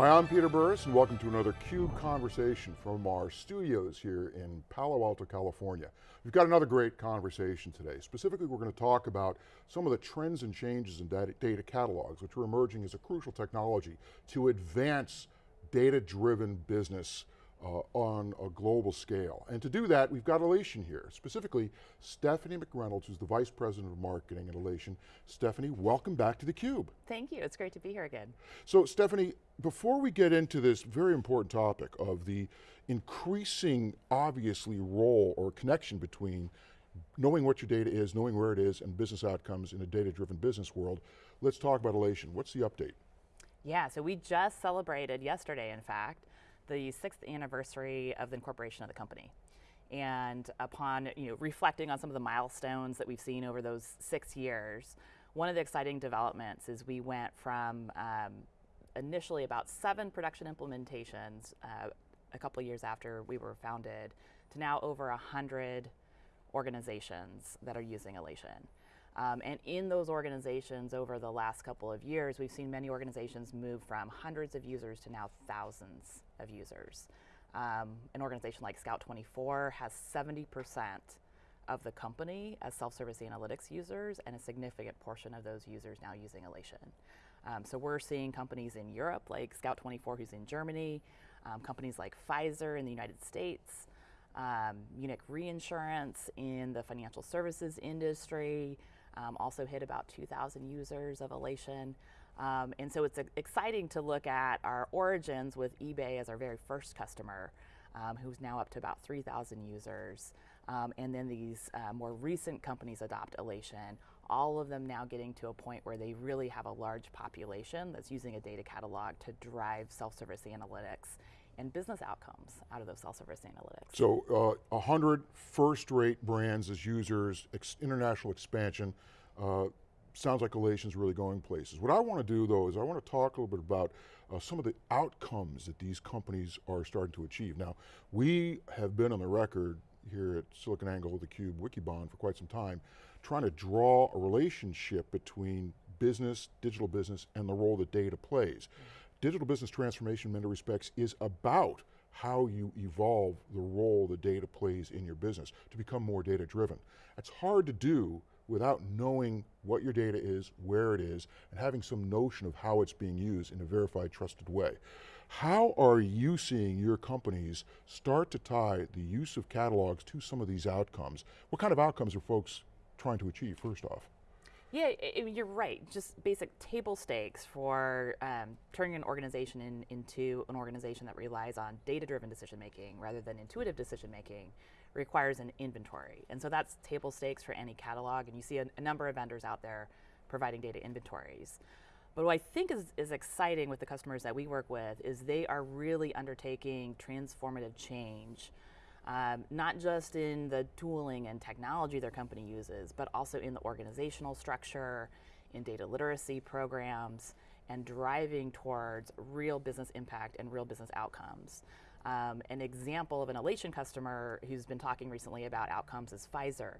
Hi, I'm Peter Burris and welcome to another CUBE conversation from our studios here in Palo Alto, California. We've got another great conversation today. Specifically, we're going to talk about some of the trends and changes in data, data catalogs, which are emerging as a crucial technology to advance data-driven business uh, on a global scale. And to do that, we've got Alation here, specifically Stephanie McReynolds, who's the Vice President of Marketing at Alation. Stephanie, welcome back to theCUBE. Thank you, it's great to be here again. So Stephanie, before we get into this very important topic of the increasing, obviously, role or connection between knowing what your data is, knowing where it is, and business outcomes in a data-driven business world, let's talk about Alation. What's the update? Yeah, so we just celebrated yesterday, in fact, the sixth anniversary of the incorporation of the company. And upon you know, reflecting on some of the milestones that we've seen over those six years, one of the exciting developments is we went from um, initially about seven production implementations uh, a couple years after we were founded to now over 100 organizations that are using Alation. Um, and in those organizations over the last couple of years, we've seen many organizations move from hundreds of users to now thousands of users. Um, an organization like Scout24 has 70% of the company as self-service analytics users and a significant portion of those users now using Alation. Um, so we're seeing companies in Europe like Scout24 who's in Germany, um, companies like Pfizer in the United States, um, Munich Reinsurance in the financial services industry, um, also hit about 2,000 users of Alation. Um, and so it's exciting to look at our origins with eBay as our very first customer, um, who's now up to about 3,000 users. Um, and then these uh, more recent companies adopt Alation, all of them now getting to a point where they really have a large population that's using a data catalog to drive self-service analytics and business outcomes out of those self-service analytics. So uh, 100 first-rate brands as users, ex international expansion, uh, sounds like Alation's really going places. What I want to do though is I want to talk a little bit about uh, some of the outcomes that these companies are starting to achieve. Now, we have been on the record here at SiliconANGLE, the Cube, Wikibon for quite some time, trying to draw a relationship between business, digital business, and the role that data plays. Mm -hmm digital business transformation in many respects is about how you evolve the role the data plays in your business to become more data driven. It's hard to do without knowing what your data is, where it is, and having some notion of how it's being used in a verified, trusted way. How are you seeing your companies start to tie the use of catalogs to some of these outcomes? What kind of outcomes are folks trying to achieve, first off? Yeah, you're right. Just basic table stakes for um, turning an organization in, into an organization that relies on data-driven decision-making rather than intuitive decision-making requires an inventory. And so that's table stakes for any catalog, and you see a, a, number of vendors out there providing data inventories. But what I think is, is exciting with the customers that we work with is they are really undertaking transformative change um, not just in the tooling and technology their company uses, but also in the organizational structure, in data literacy programs, and driving towards real business impact and real business outcomes. Um, an example of an Alation customer who's been talking recently about outcomes is Pfizer.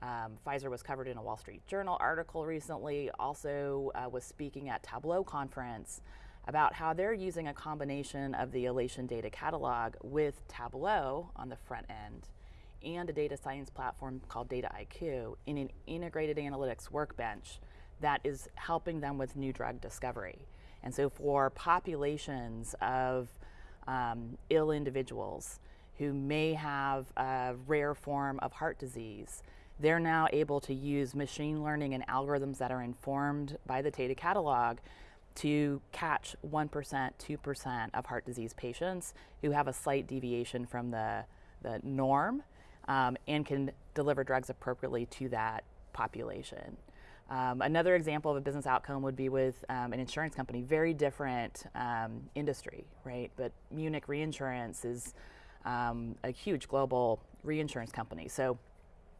Um, Pfizer was covered in a Wall Street Journal article recently, also uh, was speaking at Tableau conference about how they're using a combination of the Alation data catalog with Tableau on the front end and a data science platform called Dataiku in an integrated analytics workbench that is helping them with new drug discovery. And so for populations of um, ill individuals who may have a rare form of heart disease, they're now able to use machine learning and algorithms that are informed by the data catalog to catch 1%, 2% of heart disease patients who have a slight deviation from the, the norm um, and can deliver drugs appropriately to that population. Um, another example of a business outcome would be with um, an insurance company, very different um, industry, right? But Munich Reinsurance is um, a huge global reinsurance company. So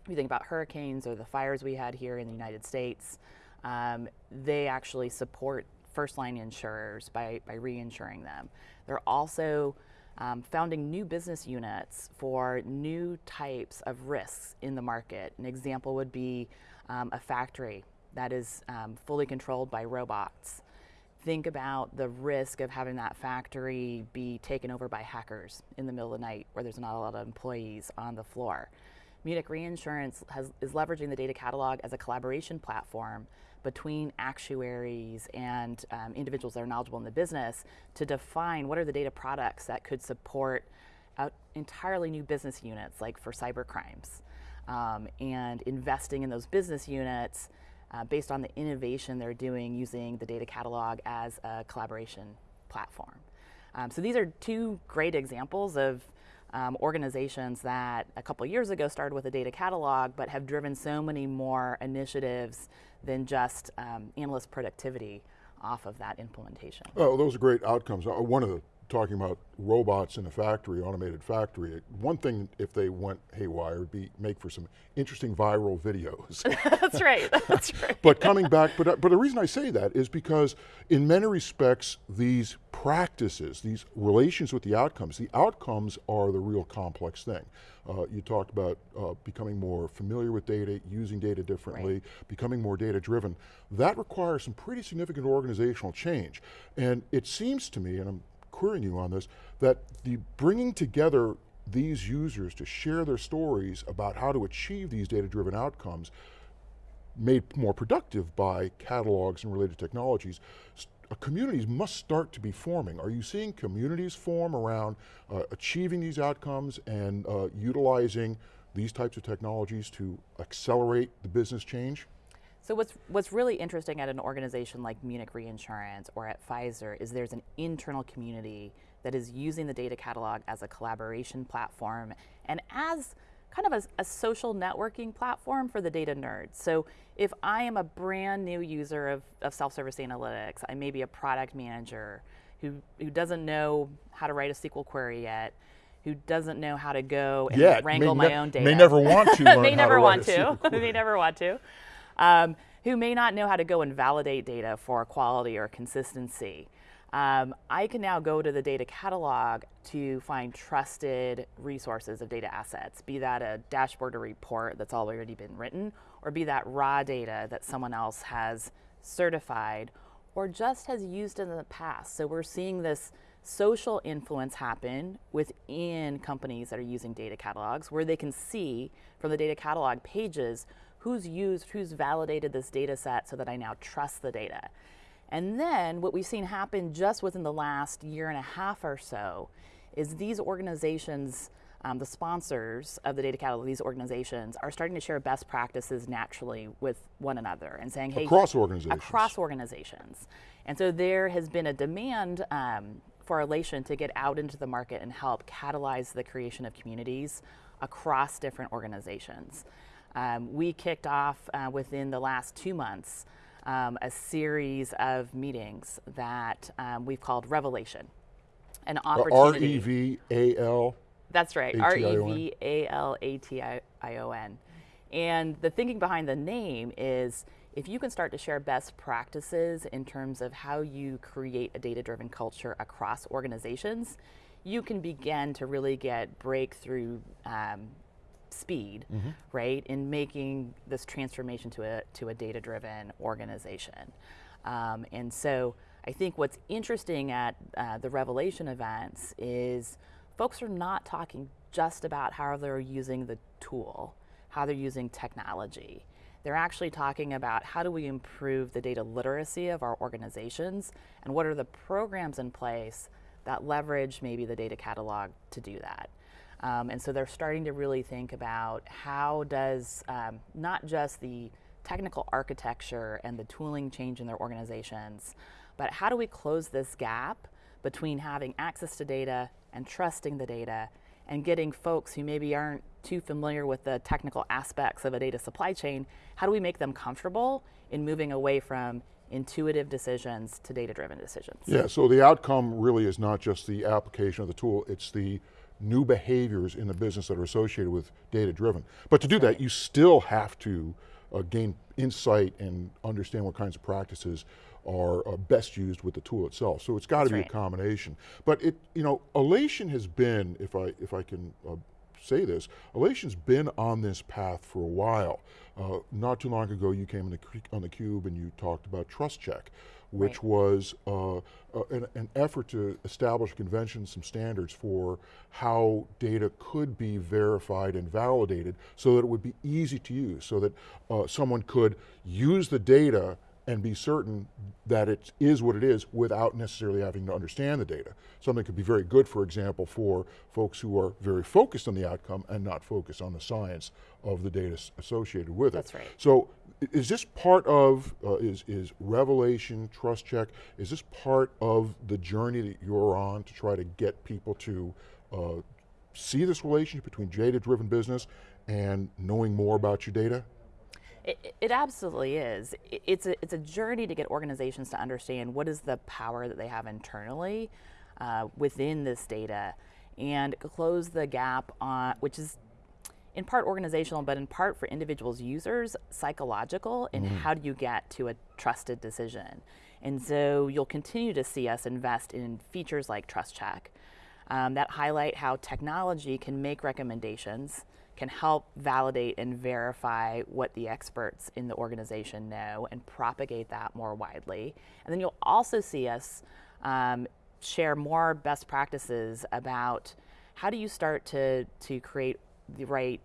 if you think about hurricanes or the fires we had here in the United States, um, they actually support first line insurers by, by reinsuring them. They're also um, founding new business units for new types of risks in the market. An example would be um, a factory that is um, fully controlled by robots. think about the risk of having that factory be taken over by hackers in the middle of the night where there's not a lot of employees on the floor. Munich Reinsurance has, is leveraging the data catalog as a collaboration platform between actuaries and um, individuals that are knowledgeable in the business to define what are the data products that could support uh, entirely new business units, like for cyber crimes, um, and investing in those business units uh, based on the innovation they're doing using the data catalog as a collaboration platform. Um, so these are two great examples of um, organizations that a couple years ago started with a data catalog but have driven so many more initiatives than just um, analyst productivity off of that implementation. Oh, those are great outcomes. Uh, one of the talking about robots in a factory, automated factory, one thing if they went haywire would be make for some interesting viral videos. that's right, that's right. but coming back, but, but the reason I say that is because in many respects, these practices, these relations with the outcomes, the outcomes are the real complex thing. Uh, you talked about uh, becoming more familiar with data, using data differently, right. becoming more data driven. That requires some pretty significant organizational change. And it seems to me, and I'm querying you on this, that the bringing together these users to share their stories about how to achieve these data-driven outcomes made more productive by catalogs and related technologies, uh, communities must start to be forming. Are you seeing communities form around uh, achieving these outcomes and uh, utilizing these types of technologies to accelerate the business change? So what's what's really interesting at an organization like Munich Reinsurance or at Pfizer is there's an internal community that is using the data catalog as a collaboration platform and as kind of a, a, social networking platform for the data nerds. So if I am a brand new user of, of self-service analytics, I may be a product manager who, who doesn't know how to write a SQL query yet, who doesn't know how to go and yeah, wrangle my own data. May never want to may never want to. may never want to um, who may not know how to go and validate data for quality or consistency. Um, I can now go to the data catalog to find trusted resources of data assets, be that a dashboard or report that's already been written, or be that raw data that someone else has certified or just has used in the past. So we're seeing this social influence happen within companies that are using data catalogs where they can see from the data catalog pages who's used, who's validated this data set so that I now trust the data. And then what we've seen happen just within the last year and a half or so is these organizations, um, the sponsors of the data catalog, these organizations are starting to share best practices naturally with one another and saying, hey, across organizations. Across organizations. And so there has been a demand um, for Alation to get out into the market and help catalyze the creation of communities across different organizations. Um, we kicked off uh, within the last two months um, a series of meetings that um, we've called Revalation. An opportunity. R-E-V-A-L? That's right, R-E-V-A-L-A-T-I-O-N. And the thinking behind the name is if you can start to share best practices in terms of how you create a data-driven culture across organizations, you can begin to really get breakthrough um, speed, mm -hmm. right, in making this transformation to a, to a data-driven organization. Um, and so I think what's interesting at uh, the Revalation events is folks are not talking just about how they're using the tool, how they're using technology. They're actually talking about how do we improve the data literacy of our organizations and what are the programs in place that leverage maybe the data catalog to do that. Um, and so they're starting to really think about how does um, not just the technical architecture and the tooling change in their organizations, but how do we close this gap between having access to data and trusting the data and getting folks who maybe aren't too familiar with the technical aspects of a data supply chain, how do we make them comfortable in moving away from intuitive decisions to data-driven decisions? Yeah, so the outcome really is not just the application of the tool, it's the new behaviors in the business that are associated with data driven. But to do that, you still have to uh, gain insight and understand what kinds of practices are uh, best used with the tool itself. So it's got to be right. a combination. But it, you know, Alation has been, if I, if I can uh, say this, Alation's been on this path for a while. Uh, not too long ago, you came the, on the Cube and you talked about Trust Check, which Right. was uh, uh, an, an effort to establish conventions, some standards for how data could be verified and validated so that it would be easy to use, so that uh, someone could use the data and be certain that it is what it is without necessarily having to understand the data. Something could be very good, for example, for folks who are very focused on the outcome and not focused on the science of the data associated with it. That's right. So is this part of, uh, is, is Revalation, Trust Check, is this part of the journey that you're on to try to get people to uh, see this relationship between data-driven business and knowing more about your data? It, it- absolutely is. It's a, it's a journey to get organizations to understand what is the power that they have internally uh, within this data and close the gap on, which is in part organizational, but in part for individuals users, psychological, and how do you get to a trusted decision? And so you'll continue to see us invest in features like Trust Check um, that highlight how technology can make recommendations, can help validate and verify what the experts in the organization know and propagate that more widely. And then you'll also see us um, share more best practices about how do you start to, to create the right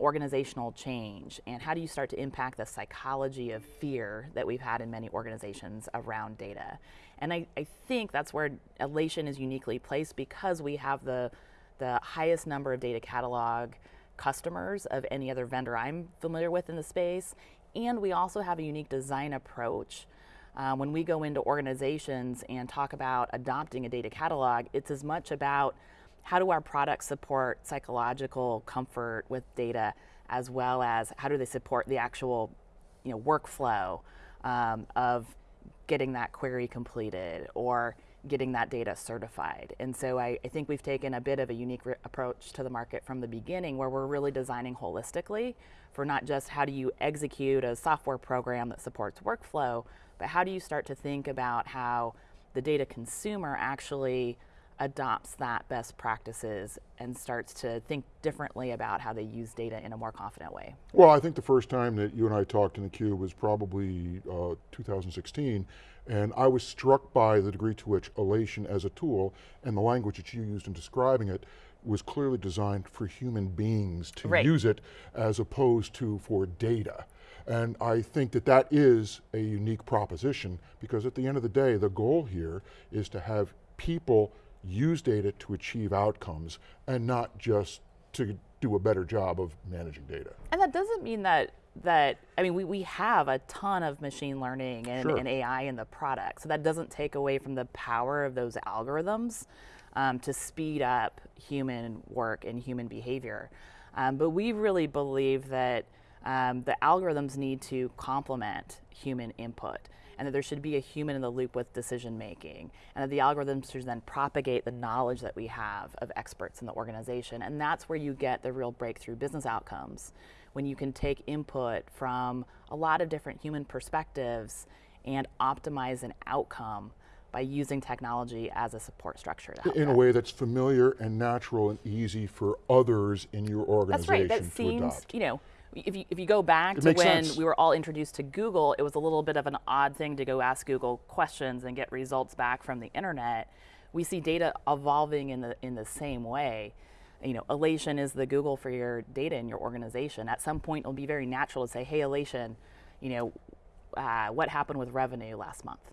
organizational change and how do you start to impact the psychology of fear that we've had in many organizations around data and i, I think that's where Alation is uniquely placed because we have the, the highest number of data catalog customers of any other vendor i'm familiar with in the space. And we also have a unique design approach. Uh, when we go into organizations and talk about adopting a data catalog, it's as much about how do our products support psychological comfort with data as well as how do they support the actual you know, workflow um, of getting that query completed or getting that data certified. And so I, I think we've taken a bit of a unique approach to the market from the beginning where we're really designing holistically for not just how do you execute a software program that supports workflow, but how do you start to think about how the data consumer actually adopts that best practices and starts to think differently about how they use data in a more confident way. Well, I think the first time that you and I talked in the Cube was probably uh, 2016, and I was struck by the degree to which Alation as a tool and the language that you used in describing it was clearly designed for human beings to Right. use it as opposed to for data. And I think that that is a unique proposition because at the end of the day, the goal here is to have people use data to achieve outcomes and not just to do a better job of managing data. And that doesn't mean that that I mean we, we have a ton of machine learning and, Sure. and AI in the product. So that doesn't take away from the power of those algorithms um, to speed up human work and human behavior. Um, but we really believe that um, the algorithms need to complement human input and that there should be a human in the loop with decision making, and that the algorithms should then propagate the knowledge that we have of experts in the organization. And that's where you get the real breakthrough business outcomes when you can take input from a lot of different human perspectives and optimize an outcome by using technology as a support structure in a way that's familiar and natural and easy for others in your organization That's right. That seems, adopt. you know, if you, if you go back It to when sense. we were all introduced to Google, it was a little bit of an odd thing to go ask Google questions and get results back from the internet. We see data evolving in the in the same way. You know, Alation is the Google for your data in your organization. At some point, it'll be very natural to say, "Hey, Alation, you know, uh, what happened with revenue last month?"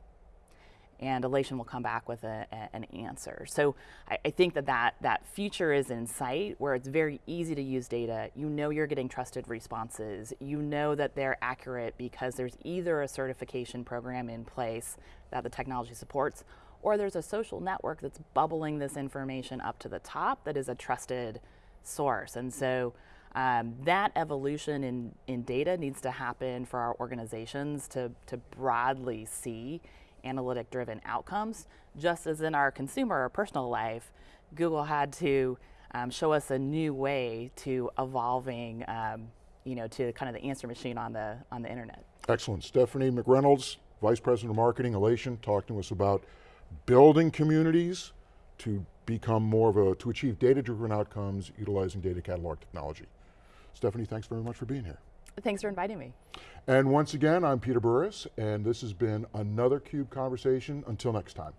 And Alation will come back with a, a- an answer. So I, I think that, that that future is in sight where it's very easy to use data. You know you're getting trusted responses. You know that they're accurate because there's either a certification program in place that the technology supports or there's a social network that's bubbling this information up to the top that is a trusted source. And so um, that evolution in, in data needs to happen for our organizations to, to broadly see analytic driven outcomes. Just as in our consumer or personal life, Google had to um, show us a new way to evolving, um, you know, to kind of the answer machine on the, on the internet. Excellent. Stephanie McReynolds, Vice President of Marketing, Alation, talking to us about building communities to become more of a, to achieve data-driven outcomes utilizing data catalog technology. Stephanie, thanks very much for being here. Thanks for inviting me. And once again, I'm Peter Burris, and this has been another CUBE Conversation. Until next time.